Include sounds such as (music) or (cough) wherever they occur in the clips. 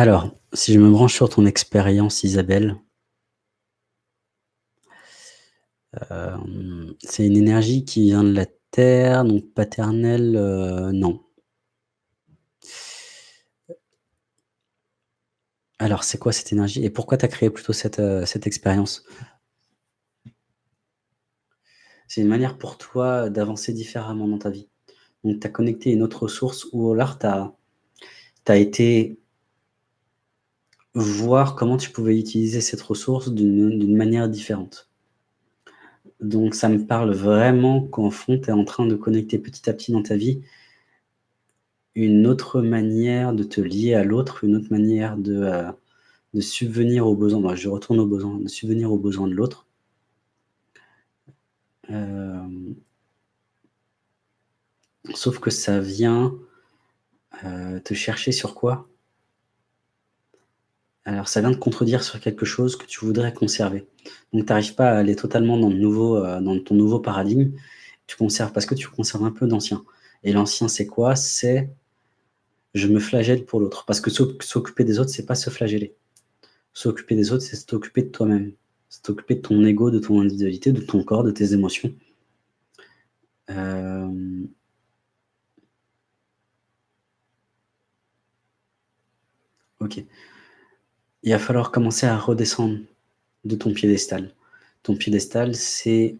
Alors, si je me branche sur ton expérience Isabelle hem, c'est une énergie qui vient de la terre, donc paternelle, heu, non. Alors, c'est quoi cette énergie et pourquoi tu as créé plutôt cette, cette expérience? C'est une manière pour toi d'avancer différemment dans ta vie. Donc tu as connecté une autre ressource ou alors tu as été voir comment tu pouvais utiliser cette ressource d'une manière différente. Donc ça me parle vraiment qu'en fond, tu es en train de connecter petit à petit dans ta vie une autre manière de te lier à l'autre, une autre manière de, de subvenir aux besoins moi je retourne aux besoins, de subvenir aux besoins de l'autre. Hem sauf que ça vient, heu, te chercher sur quoi? Alors ça vient te contredire sur quelque chose que tu voudrais conserver. Donc tu arrives pas à aller totalement dans le nouveau, heu, dans ton nouveau paradigme. Tu conserves parce que tu conserves un peu d'ancien et l'ancien c'est quoi? C'est: «Je me flagelle pour l'autre» parce que s'oc s'occuper des autres, c'est pas se flageller. S'occuper des autres, c'est s'occuper de toi-même. C'est t'occuper de ton ego, de ton individualité, de ton corps, de tes émotions. Hem OK. Il va falloir commencer à redescendre de ton piédestal. Ton piédestal, c'est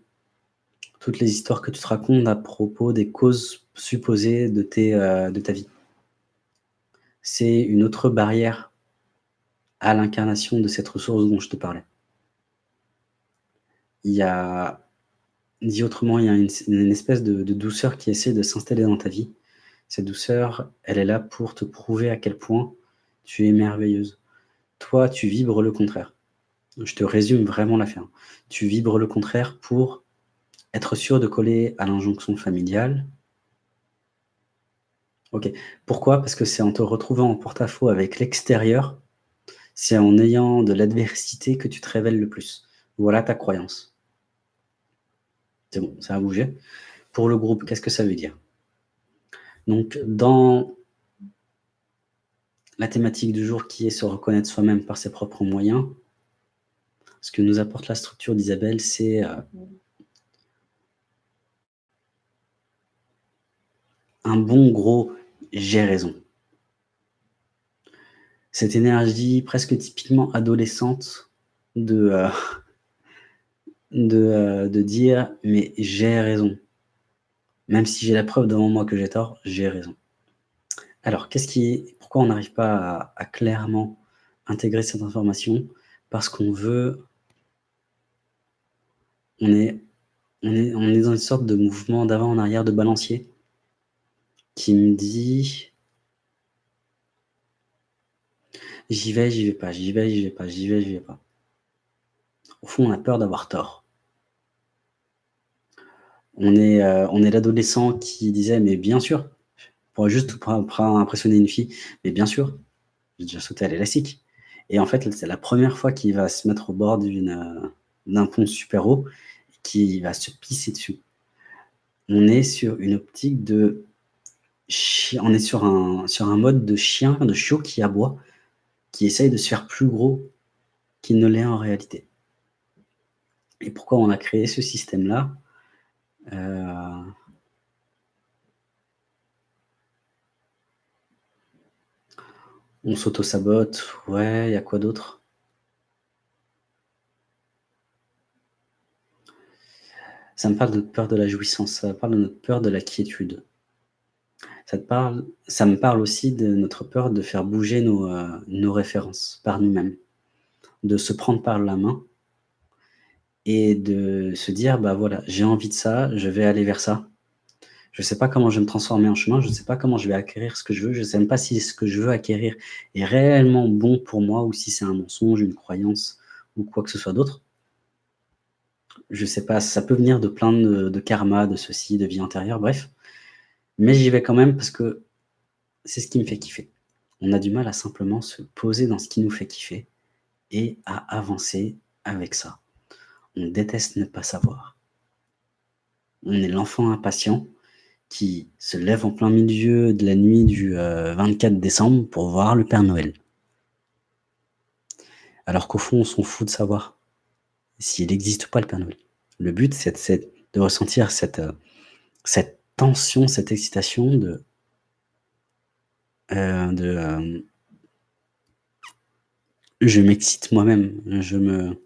toutes les histoires que tu te racontes à propos des causes supposées de de ta vie. C'est une autre barrière à l'incarnation de cette ressource dont je te parlais. Il y a dit autrement, il y a une espèce de douceur qui essaie de s'installer dans ta vie. Cette douceur, elle est là pour te prouver à quel point tu es merveilleuse. Toi, tu vibres le contraire. Je te résume vraiment l'affaire. Tu vibres le contraire pour être sûre de coller à l'injonction familiale. OK. Pourquoi? Parce que c'est en te retrouvant en porte-à-faux avec l'extérieur, c'est en ayant de l'adversité que tu te révèles le plus. Voilà ta croyance. C'est bon, ça a bougé. Pour le groupe, qu'est-ce que ça veut dire? Donc dans la thématique du jour qui est se reconnaître soi-même par ses propres moyens, ce que nous apporte la structure d'Isabelle, c'est, heu un bon gros «j'ai raison». Cette énergie presque typiquement adolescente de, heu, (laughs) de, heu, de dire: «Mais j'ai raison. Même si j'ai la preuve devant moi que j'ai tort, j'ai raison». Alors qu'est-ce qui pourquoi on n'arrive pas à clairement intégrer cette information? Parce qu'on veut on est on est on est dans une sorte de mouvement d'avant en arrière de balancier qui me dit j'y vais, j'y vais pas, j'y vais, j'y vais pas, j'y vais, j'y vais pas. Au fond, on a peur d'avoir tort. On est, heu, on est l'adolescent qui disait: «Mais bien sûr, juste pour impressionner une fille, mais bien sûr, j'ai déjà sauté à l'élastique» et en fait, c'est la 1re fois qu'il va se mettre au bord heu, d'un pont super haut, qu'il va se pisser dessus. On est sur une optique de on est sur un sur un mode de chien, de chiot qui aboie, qui essaye de se faire plus gros qu'il ne l'est en réalité. Et pourquoi on a créé ce système-là? Heu On s'auto-sabote, ouais, il y a quoi d'autre? Ça me parle de peur de la jouissance, ça parle de notre peur de la quiétude. Ça me parle aussi de notre peur de faire bouger nos, heu, nos références par nous-mêmes. De se prendre par la main et de se dire: «Bah, voilà, j'ai envie de ça, je vais aller vers ça. Je sais pas comment je vais me transformer en chemin, je sais pas comment je vais acquérir ce que je veux, je sais même pas si ce que je veux acquérir est réellement bon pour moi ou si c'est un mensonge, une croyance ou quoi que ce soit d'autre». Je sais pas, ça peut venir de plein de de karma, de ceci, de vie antérieure, bref. Mais j'y vais quand même parce que c'est ce qui me fait kiffer. On a du mal à simplement se poser dans ce qui nous fait kiffer et à avancer avec ça. On déteste ne pas savoir. On est l'enfant impatient qui se lève en plein milieu de la nuit du, heu, 24 décembre pour voir le Père Noël. Alors qu'au fond, on s'en fout de savoir s'il existe ou pas le Père Noël. Le but, c'est de ressentir cette, heu, cette tension, cette excitation de heu, de, je m'excite moi-même, je me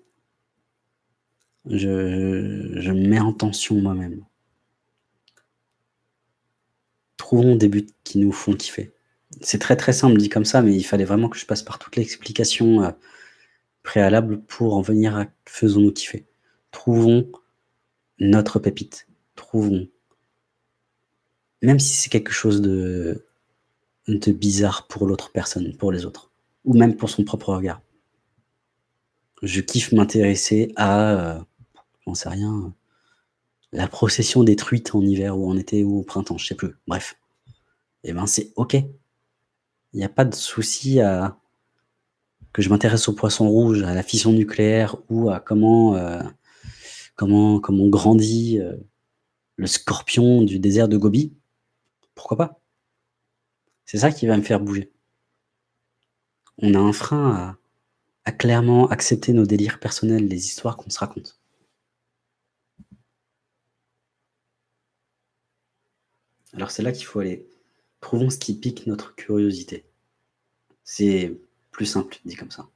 je je me mets en tension moi-même. Trouvons des buts qui nous font kiffer. C'est très, très simple dit comme ça, mais il fallait vraiment que je passe par toute l'explication, heu, préalable pour en venir à faisons-nous kiffer. Trouvons notre pépite, trouvons même si c'est quelque chose de bizarre pour l'autre personne, pour les autres ou même pour son propre regard. Je kiffe m'intéresser à, heu, j'en sais rien, la procession des truites en hiver ou en été ou au printemps, je sais plus, bref. Et ben, c'est OK. Il y a pas de souci à que je m'intéresse aux poissons rouges, à la fission nucléaire ou à comment, heu, comment comment grandit, heu, le scorpion du désert de Gobi. Pourquoi pas? C'est ça qui va me faire bouger. On a un frein à clairement accepter nos délires personnels, les histoires qu'on se raconte. Alors c'est là qu'il faut aller. Trouvons ce qui pique notre curiosité. C'est plus simple dit comme ça.